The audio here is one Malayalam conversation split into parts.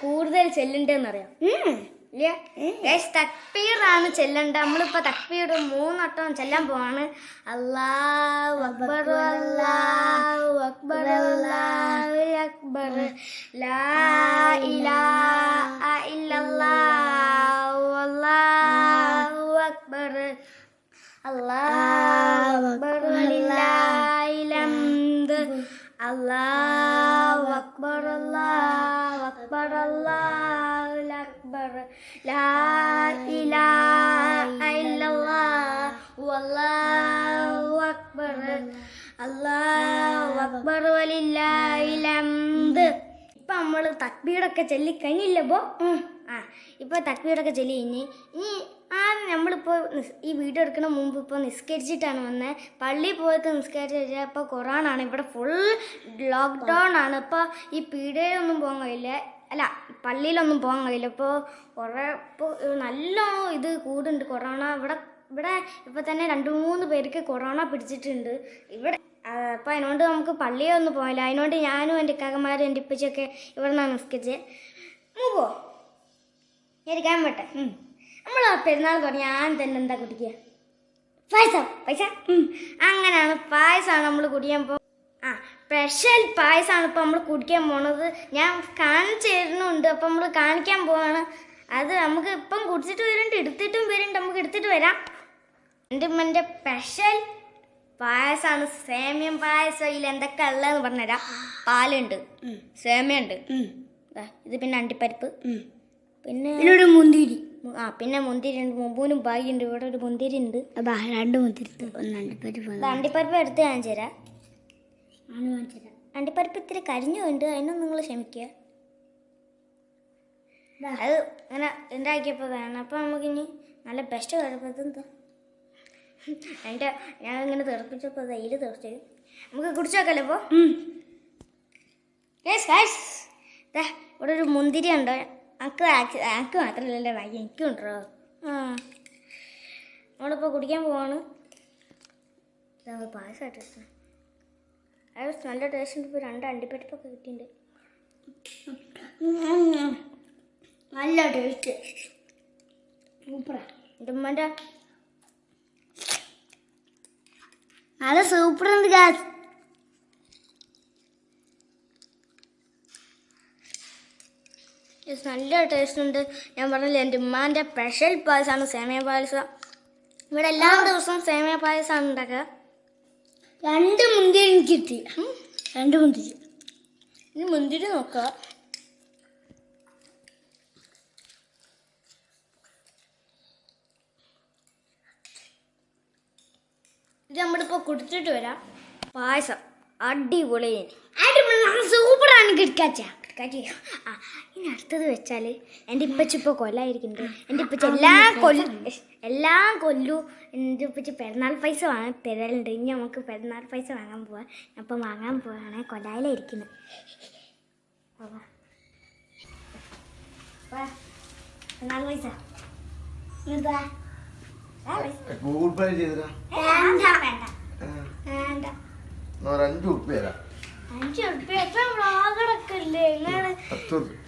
കൂടുതൽ ചെല്ലണ്ടെന്ന് അറിയാം തക്ബീറാണ് ചെല്ലണ്ട. നമ്മളിപ്പോ തക്ബീർ മൂന്നോട്ടം ചെല്ലാൻ പോവാണ്. അല്ലാഹു അക്ബർ അല്ലാഹു അക്ബർ അല്ലാഹു അക്ബർ. ലാ ഇലാഹ ഇല്ലല്ലാഹു അക്ബർ. അല്ലാഹു അക്ബർ. ഹംദ്. അല്ലാഹു അക്ബർ അല്ലാഹു അക്ബർ അല്ലാഹു അക്ബർ ലാ ഇലാഹ ഇല്ലല്ലാഹു അല്ലാഹു അക്ബർ അല്ലാഹു അക്ബർ വലില്ലാഹിൽ ഹംദ് ഇപ്പൊ നമ്മൾ തക്ബീടൊക്കെ ചൊല്ലി കഴിഞ്ഞില്ലപ്പോ ആ ഇപ്പൊ തക്ബീറൊക്കെ ചൊല്ലി കഴിഞ്ഞ്. ഇനി ആദ്യം നമ്മളിപ്പോൾ ഈ വീഡിയോ എടുക്കുന്ന മുമ്പ് ഇപ്പോൾ നിസ്കരിച്ചിട്ടാണ് വന്നത് പള്ളിയിൽ പോയിട്ട് നിസ്കരിച്ച് ഇപ്പോൾ കൊറോണ ആണ് ഇവിടെ ഫുൾ ലോക്ക്ഡൗൺ ആണ്. ഇപ്പോൾ ഈ പീടികയിലൊന്നും പോകാൻ കഴിയില്ല. അല്ല പള്ളിയിലൊന്നും പോകാൻ കഴിയില്ല. ഇപ്പോൾ കുറേ ഇപ്പോൾ നല്ല ഇത് കൂടുന്നുണ്ട് കൊറോണ ഇവിടെ ഇവിടെ ഇപ്പോൾ തന്നെ രണ്ട് മൂന്ന് പേർക്ക് കൊറോണ പിടിച്ചിട്ടുണ്ട്. ഇവിടെ അപ്പോൾ അതിനോണ്ട് നമുക്ക് പള്ളിയൊന്നും പോയില്ല. അതിനോണ്ട് ഞാനും എന്റെ ഇക്കാക്കന്മാരും എന്റെ ഇപ്പച്ചൊക്കെ ഇവിടെ നിന്നാണ് നിസ്കരിച്ചത് മൂപ്പോ ഇരിക്കാൻ പറ്റേ. നമ്മൾ പെരുന്നാൾ തുടങ്ങി ഞാൻ തന്നെ എന്താ കുടിക്കുക? പായസം. പൈസ? അങ്ങനെയാണ് പായസമാണ് നമ്മൾ കുടിക്കാൻ പോ ആ സ്പെഷ്യൽ പായസമാണ് ഇപ്പോൾ നമ്മൾ കുടിക്കാൻ പോണത്. ഞാൻ കാണിച്ചു തരുന്നുണ്ട്. അപ്പം നമ്മൾ കാണിക്കാൻ പോവാണ്. അത് നമുക്ക് ഇപ്പം കുടിച്ചിട്ട് വരുന്നുണ്ട് എടുത്തിട്ടും വരുന്നുണ്ട് നമുക്ക് എടുത്തിട്ട് വരാം. എന്റെ ഉമ്മന്റെ സ്പെഷ്യൽ പായസമാണ് സേമിയം പായസം ഇതിൽ എന്തൊക്കെ ഉള്ളതെന്ന് പറഞ്ഞുതരാം. പാലുണ്ട്. സേമിയുണ്ട് ഇത് പിന്നെ അണ്ടിപ്പരിപ്പ്. പിന്നെ ഒരു മുന്തിരി. ആ പിന്നെ മുന്തിരി ഉണ്ട് മുമ്പൂനും ഉണ്ട് ഇവിടെ ഒരു മുന്തിരി ഉണ്ട് രണ്ട് മുന്തിരി അണ്ടിപ്പരിപ്പ് അണ്ടിപ്പരിപ്പ് എടുത്ത് കാണിച്ചു തരാം. അണ്ടിപ്പരിപ്പ് ഇത്തിരി കരിഞ്ഞുണ്ട്. അതിനൊന്നും നിങ്ങൾ ക്ഷമിക്കുക. അത് അങ്ങനെ ഉണ്ടാക്കിയപ്പോൾ വേണം. അപ്പോൾ നമുക്കിനി നല്ല ബെസ്റ്റ് കുഴപ്പത് എന്റെ ഞാൻ ഇങ്ങനെ തെറിപ്പിച്ചപ്പോൾ തൈര് തെറിച്ച്. നമുക്ക് കുടിച്ചു നോക്കല്ലോ ഇപ്പോൾ ഇവിടെ ഒരു മുന്തിരി ഉണ്ട്. എനിക്ക് എനിക്ക് മാത്രമല്ലല്ലോ ഭാഗ്യം എനിക്കും ഉണ്ടോ ആ. നമ്മളിപ്പോൾ കുടിക്കാൻ പോവാണ്. ഇതാ പായസമായിട്ട് അത് നല്ല ടേസ്റ്റ് ഉണ്ട്. ഇപ്പോൾ രണ്ട് അണ്ടിപ്പരിപ്പൊക്കെ കിട്ടിയിട്ടുണ്ട് നല്ല ടേസ്റ്റ് സൂപ്പറാ എന്റെ ഉമ്മന്റെ നല്ല സൂപ്പർ ഉണ്ട് ഗാസ് നല്ല ടേസ്റ്റ് ഉണ്ട്. ഞാൻ പറഞ്ഞില്ലേ എന്റെ ഉമ്മാന്റെ സ്പെഷ്യൽ പായസമാണ് സേമിയ പായസം. ഇവിടെ എല്ലാ ദിവസവും സേമിയ പായസമാണ് ഉണ്ടാക്കുക രണ്ട് മുന്തിരി എനിക്ക് കിട്ടി. രണ്ട് മുന്തിരി. ഇനി മുന്തിരി നോക്കുക ഇത് നമ്മളിപ്പോൾ കുടിച്ചിട്ട് വരാം. പായസം. അടിപൊളി. സൂപ്പറാണ് കിടക്കാച്ച. കാറ്റി ആ ഇനി അടുത്തത് വെച്ചാൽ എന്റെ ഇപ്പച്ച ഇപ്പൊ കൊല്ലായിരിക്കും എന്റെ ഇപ്പച്ച എല്ലാ കൊല്ലു എല്ലാ കൊല്ലു. എന്റെ ഇപ്പച്ചി പെരുന്നാൾ പൈസ വാങ്ങാൻ തരലുണ്ട്. ഇനി നമുക്ക് പെരുന്നാൾ പൈസ വാങ്ങാൻ പോവാം. അപ്പം വാങ്ങാൻ പോവാണ്. കൊല്ലായിലായിരിക്കുന്നത് പെരുന്നാൾ പൈസ. പൈസ. ഗൂഗിൾ പേ ചെയ്തരാ? വേണ്ട വേണ്ട. വേണ്ട. ഒരു അഞ്ച് ഉറുപ്പ്യ തരാം. അഞ്ച് ഉറുപ്പ്യ? എത്ര വ്ളോഗറൊക്കെ ഇല്ലേ? നിങ്ങൾ പത്ത് ഉറുപ്പ്യ.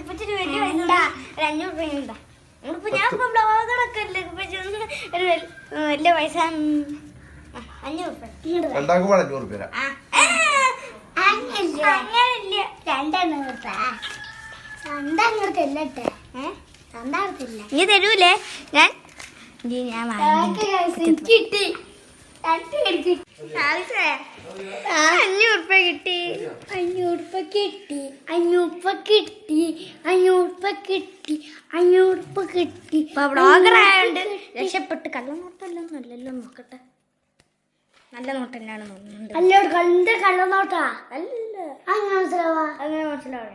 ഇപ്പച്ചിട്ട് വലിയ പൈസ ഉണ്ട്. ഒരു അഞ്ഞൂറ് രൂപ ഉണ്ടാ ഞാൻ ഇപ്പൊ ഒരു വലിയ പൈസ. അഞ്ഞൂറ് രൂപ രണ്ടാക്കും അഞ്ഞൂറ് തരാം? നീ തരൂലേ? ഞാൻ ഞാൻ കിട്ടി. അഞ്ഞൂറുപ്പ കിട്ടി. അഞ്ഞൂറുപ്പ കിട്ടി. അഞ്ഞൂറുപ്പ കിട്ടി. അഞ്ഞൂറുപ്പ കിട്ടി. അഞ്ഞൂറുപ്പ കിട്ടി. ബ്ലോഗറായോണ്ട് രക്ഷപ്പെട്ട് കള്ളനോട്ടല്ലോ നല്ലല്ലോ നോക്കട്ടെ. നല്ല നോട്ട് തന്നെയാണ് തോന്നുന്നുണ്ട് അല്ലോട് കണ്ട കള്ളനോട്ടാ. അല്ല അങ്ങനെ മനസ്സിലാവാ. അങ്ങനെ മനസ്സിലാവാ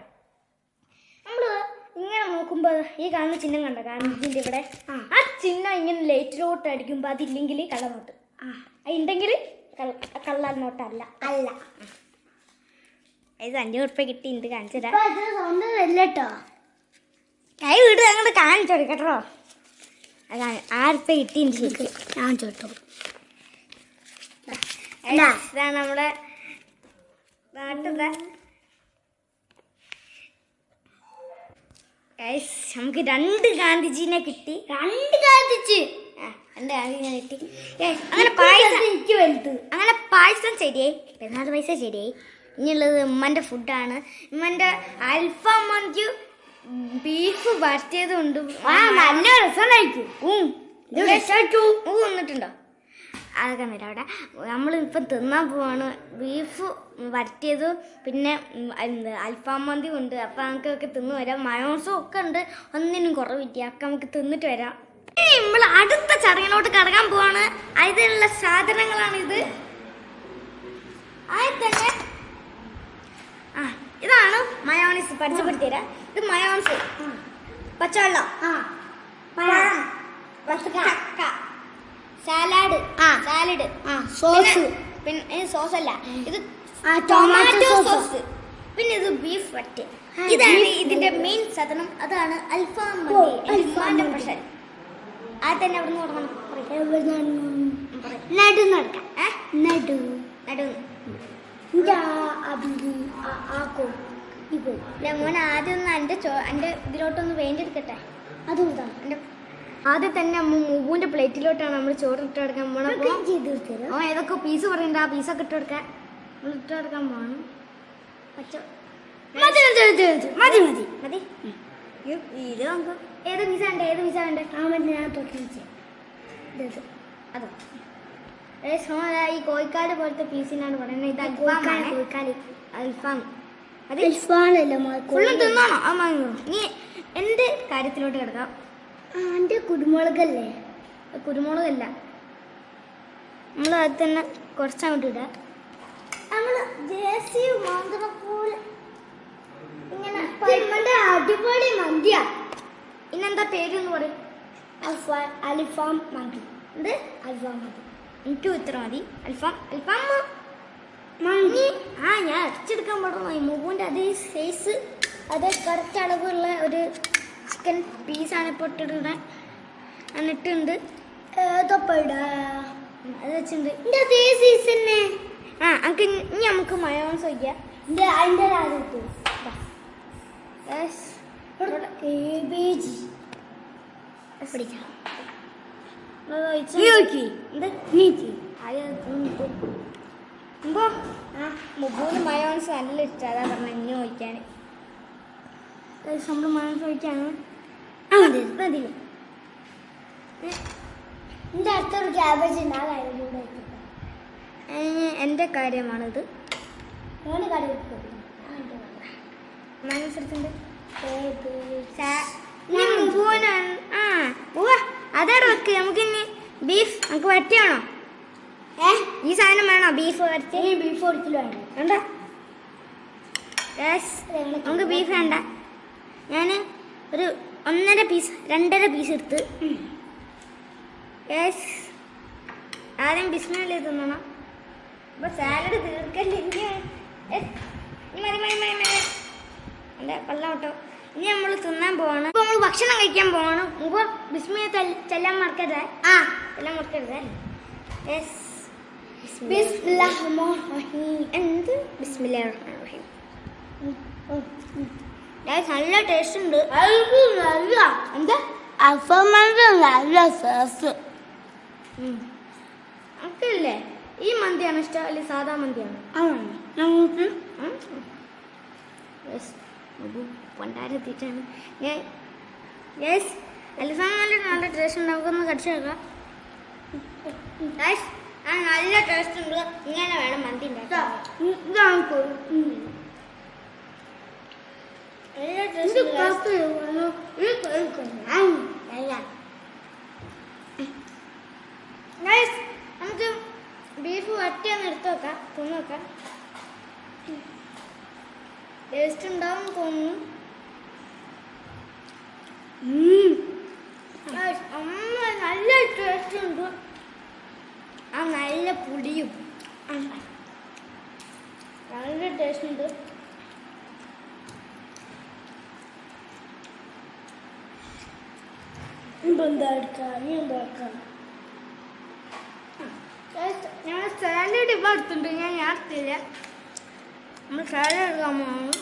നമ്മൾ ഇങ്ങനെ നോക്കുമ്പോൾ ഈ കാണുന്ന ചിഹ്നം കണ്ട? കാരണം ഇതിന്റെ ഇവിടെ ആ. ചിഹ്നം ഇങ്ങനെ ലൈറ്റിലോട്ട് അടിക്കുമ്പോൾ അതില്ലെങ്കിൽ കള്ളനോട്ട്. ഉണ്ടെങ്കിൽ കള്ള നോട്ടല്ല അല്ല. ഇത് അഞ്ചു ഉറുപ്പ കിട്ടി ഇത് കാണിച്ചു തരാം. ഇപ്പൊ അത് കൈ വീട് അങ്ങോട്ട് കാണിച്ചു കൊടുക്കട്ടോ അതാണ് ആറുപ്പ കിട്ടി ശരിക്കും. കാണിച്ചു ചോട്ടോ ഇതാണ് നമ്മുടെ നാട്ടിലെ ഗൈസ് നമുക്ക് രണ്ട് ഗാന്ധിജീനെ കിട്ടി. രണ്ട് ഗാന്ധിജി. രണ്ട് ഗാന്ധിജീനെ കിട്ടി. അങ്ങനെ പായസം എനിക്ക് വലുത്. അങ്ങനെ പായസം ശരിയായി. പെരുന്നാൾ പൈസ ശരിയായി. ഇനിയുള്ളത് ഉമ്മന്റെ ഫുഡാണ് ഉമ്മന്റെ അൽഫാം മന്തി ബീഫ് വരട്ടിയതും ഉണ്ട് ആ നല്ല രസം കഴിക്കും ഊ വന്നിട്ടുണ്ടോ? അതൊക്കെ വരും അവിടെ. നമ്മൾ ഇപ്പം തിന്നാൻ പോവാണ്. ബീഫ് വരട്ടിയത് പിന്നെ എന്ത് അൽഫാം മന്തി ഉണ്ട്. അപ്പം നമുക്കൊക്കെ തിന്ന് വരാം. മയോസും ഒക്കെ ഉണ്ട്. ഒന്നിനും കുറവില്ല ഒക്കെ നമുക്ക് തിന്നിട്ട് വരാം. നമ്മൾ അടുത്ത ചടങ്ങിലോട്ട് കടക്കാൻ പോവാണ്. അതിനുള്ള സാധനങ്ങളാണ് ഇത്. ആയി തന്നെ ആ ഇതാണ് മയോണീസ്. പഠിച്ചപ്പെടുത്തി തരാം ഇത് മയോണീസ്. പച്ചവെള്ളം. പഴം. ചക്ക സാലാഡ് സോസ് പിന്നെ സോസ് അല്ല. ഇത് ടൊമാറ്റോ സോസ് പിന്നെ ഇത് ബീഫ് വറ്റ്. ഇതാണ് ഇതിന്റെ മെയിൻ സാധനം. അതാണ് അൽഫാം അൽഫാമിന്റെ. സ്പെഷ്യൽ ആ തന്നെ അവിടെ പറയ്. നടു നടക്കാം നടു നടു ആക്കോ മോൻ ആദ്യം ഒന്ന് എന്റെ എന്റെ ഇതിലോട്ടൊന്ന് വേണ്ടി എടുക്കട്ടെ അതും എന്റെ ആദ്യം തന്നെ മുബുവിന്റെ പ്ലേറ്റിലോട്ടാണ് നമ്മൾ ചോറ് ഇട്ട് കൊടുക്കാൻ പോണത് ഓ ഏതൊക്കെ പീസ് പറയണ്ട? ആ പീസൊക്കെ ഇട്ട് കൊടുക്കാൻ. നമ്മൾ ഇട്ട് കൊടുക്കാൻ പോകണം പച്ച. മതി മതി മതി ഇത് നമുക്ക് ഏത് പീസ ഉണ്ട് ഏത് പീസ ഉണ്ട് ആ മതി ഞാൻ തൊട്ടിച്ച് അതോ. ഈ കോഴിക്കാട് പോലത്തെ പീസിനാണ് പറയുന്നത്. ഇത് കോഴിക്കാട്, അൽഫാം. കോഴിക്കാട്. അൽഫാം അത് അൽഫാനല്ല ഫുള്ളും തിന്നോണോ. ആ മതി നീ എന്ത് കാര്യത്തിലോട്ട് കിടക്കാം? എന്റെ കുരുമുളകല്ലേ? കുരുമുളകല്ല. നമ്മൾ അത് തന്നെ കുറച്ചങ്ങോട്ട് ഇടാം. നമ്മൾ ജേസി മാന്തറ പോലെ ഇങ്ങനെ അടിപൊളി മന്തിയാ. ഇന്നെന്താ പേര് എന്ന് പറയും. അൽഫാം അൽഫാം മന്തി. എന്ത്? അൽഫാം മന്തി. എനിക്കും ഇത്ര മതി. അൽഫാം അൽഫാം മന്തി. ആ ഞാൻ അരച്ചെടുക്കാൻ പാടുന്നു ഈ അതേ സൈസ് അതേ കറക്റ്റ് അളവുള്ള ഒരു ചിക്കൻ പീസാണ് ഇപ്പോൾ ഇട്ടിടുന്നത് എന്നിട്ടുണ്ട് ഏതപ്പടാ അത് വെച്ചിട്ടുണ്ട്. അതേ സീസന്നെ ആ നമുക്ക് ഇനി നമുക്ക് മയോൺസ് വയ്ക്കാം അതിന്റെ മുബൂന് മയോൺസ് നല്ല ഇഷ്ടം. അതാ പറഞ്ഞ ഇനി ചോദിക്കാൻ നമ്മൾ മയോൺസ് ചോദിക്കാണ് ആ മതി മതി. എന്റെ അടുത്തൊരു ക്യാബേജ് ഉണ്ട് ആ കാര്യം കൂടെ എന്റെ കാര്യമാണിത്. ആ അതവിടെ വെക്ക്. നമുക്ക് ഇനി ബീഫ് നമുക്ക് വരട്ടിയാണോ? ഏ? ഈ സാധനം വേണോ ബീഫ് വരട്ടി? ബീഫ് വേണ്ട. നമുക്ക് ബീഫ് വേണ്ട. ഞാൻ ഒരു ഒന്നര പീസ് രണ്ടര പീസ് എടുത്ത്. യെസ് ആദ്യം ബിസ്മില്ല തിന്നണം. അപ്പൊ സാലഡ് തീർക്കല്ലേ? മതി മതി മതി മതി. അല്ല വെള്ളം കേട്ടോ. ഇനി നമ്മൾ തിന്നാൻ പോവാണ്. ഇപ്പൊ നമ്മൾ ഭക്ഷണം കഴിക്കാൻ പോവാണ്. മുമ്പ് ബിസ്മിയെ ചെല്ലാൻ മറക്കരുത്? ആ. ചെല്ലാൻ മറക്കരുത്? യെസ് റഹീം. എന്ത്? ബിസ്മില്ലാ റഹീം. Guys, നല്ല ടേസ്റ്റ് ഉണ്ട്. നല്ല. എന്താ? അൽഫാമിന്റെ നല്ല സോസ് നമുക്കില്ലേ ഈ മന്തിയാണ് ഇഷ്ടം? അല്ലെങ്കിൽ സാധാ മന്തിയാണ്? യെസ് പണ്ടാരെത്തിയിട്ടാണ് ഞാൻ യെസ് അൽഫാം നല്ല നല്ല ടേസ്റ്റ് ഉണ്ട്. നമുക്കൊന്ന് കടിച്ചു നോക്കാം. നല്ല ടേസ്റ്റ് ഉണ്ട്. ഇങ്ങനെ വേണം മന്തി ഉണ്ടാക്കാം ഇതാണ് കൊ- ഉം. നല്ല ഇത് ടേസ്റ്റ് പത്ത് വന്നു. ഇത് കഴിക്കുന്നു. ആ, നല്ല. ഗൈസ് നമുക്ക് ബീഫ് വറ്റിയൊന്ന് എടുത്ത് വെക്കാം. തിന്ന് വെക്കാം ടേസ്റ്റ് ഉണ്ടാവും തോന്നുന്നു. നല്ല ടേസ്റ്റ് ഉണ്ട്. ആ നല്ല പുളിയും. നല്ല ടേസ്റ്റ് ഉണ്ട് ഇപ്പൊ എന്താ എടുക്കുക? നീ എന്താ എടുക്കുക? Guys, ഞാൻ സാലഡ് ഇപ്പം എടുത്തിട്ടുണ്ട് ഞാൻ ഞാൻ എടുത്തില്ല. നമ്മൾ സാലഡ് എടുക്കാൻ പോകുന്നു.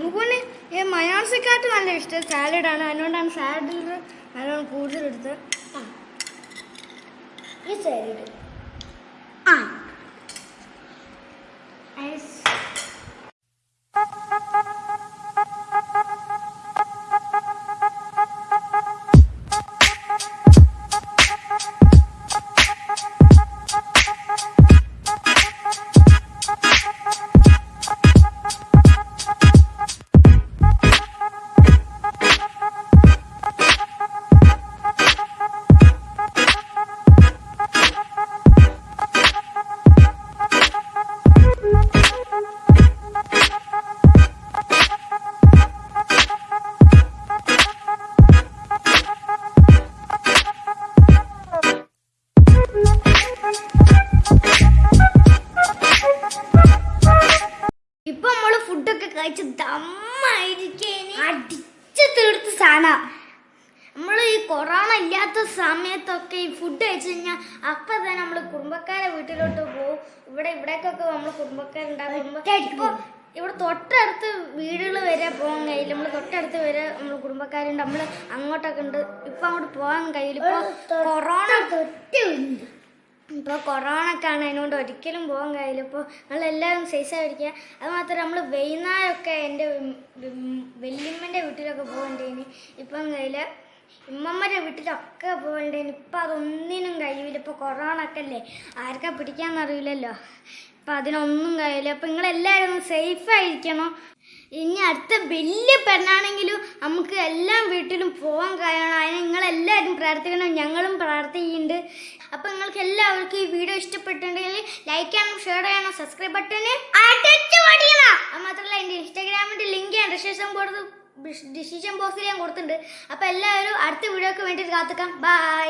മുകുന് ഈ മയോണസിക്കാട്ട് നല്ല ഇഷ്ടം സാലഡാണ്. അതുകൊണ്ടാണ് സാലഡിൽ നല്ലോണം കൂടുതൽ എടുത്ത് ഈ സൈഡ് കഴിച്ച് ദമ്മായിരിക്കും അടിച്ച് തീർത്ത് സാധനം. നമ്മൾ ഈ കൊറോണ ഇല്ലാത്ത സമയത്തൊക്കെ ഈ ഫുഡ് കഴിച്ചു കഴിഞ്ഞാൽ അപ്പം തന്നെ നമ്മൾ കുടുംബക്കാരെ വീട്ടിലോട്ട് പോകും ഇവിടെ ഇവിടേക്കൊക്കെ നമ്മൾ കുടുംബക്കാരുണ്ടാകുമ്പോൾ ഇപ്പൊ ഇവിടെ തൊട്ടടുത്ത് വീടുകൾ വരെ പോകാൻ കഴിയില്ല. നമ്മൾ തൊട്ടടുത്ത് വരെ നമ്മൾ കുടുംബക്കാരുണ്ട്. നമ്മൾ അങ്ങോട്ടൊക്കെ ഉണ്ട്. ഇപ്പൊ അങ്ങോട്ട് പോകാൻ കഴിയില്ല. ഇപ്പൊ കൊറോണ ഇപ്പോൾ കൊറോണ ഒക്കെ ആണ് അതിനോണ്ട് ഒരിക്കലും പോകാൻ കഴിയില്ല. ഇപ്പോൾ നമ്മളെല്ലാവരും സേഫായിരിക്കുക അത് മാത്രമല്ല നമ്മൾ വൈകുന്നേരമൊക്കെ എന്റെ വല്യമ്മന്റെ വീട്ടിലൊക്കെ പോകണ്ടേന് ഇപ്പം കഴിയില്ല ഉമ്മമ്മന്റെ വീട്ടിലൊക്കെ പോകണ്ടേന് ഇപ്പം അതൊന്നിനും കഴിയില്ല ഇപ്പോൾ കൊറോണ ഒക്കെ അല്ലേ ആർക്കാ പിടിക്കാമെന്നറിയില്ലല്ലോ ഇപ്പം അതിനൊന്നും കഴിയില്ല. അപ്പം നിങ്ങളെല്ലാവരും സേഫായിരിക്കണം. ഇനി അടുത്ത വലിയ പെണ്ണാണെങ്കിലും നമുക്ക് എല്ലാം വീട്ടിലും പോകാൻ കഴിയണം. അതിന് നിങ്ങളെല്ലാവരും പ്രാർത്ഥിക്കണം. ഞങ്ങളും പ്രാർത്ഥിക്കുന്നുണ്ട്. അപ്പം നിങ്ങൾക്ക് എല്ലാവർക്കും ഈ വീഡിയോ ഇഷ്ടപ്പെട്ടിട്ടുണ്ടെങ്കിൽ ലൈക്ക് ചെയ്യണം ഷെയർ ചെയ്യണം സബ്സ്ക്രൈബ് ബട്ടണിൽ അടിച്ചു അത് മാത്രമല്ല എന്റെ ഇൻസ്റ്റാഗ്രാമിന്റെ ലിങ്ക് ഞാൻ ഡിസ്ക്രിപ്ഷൻ കൊടുത്ത് ഡിസിഷൻ ബോക്സിൽ ഞാൻ കൊടുത്തിട്ടുണ്ട്. അപ്പം എല്ലാവരും അടുത്ത വീഡിയോക്ക് വേണ്ടിയിട്ട് കാത്തുക്കാം. ബൈ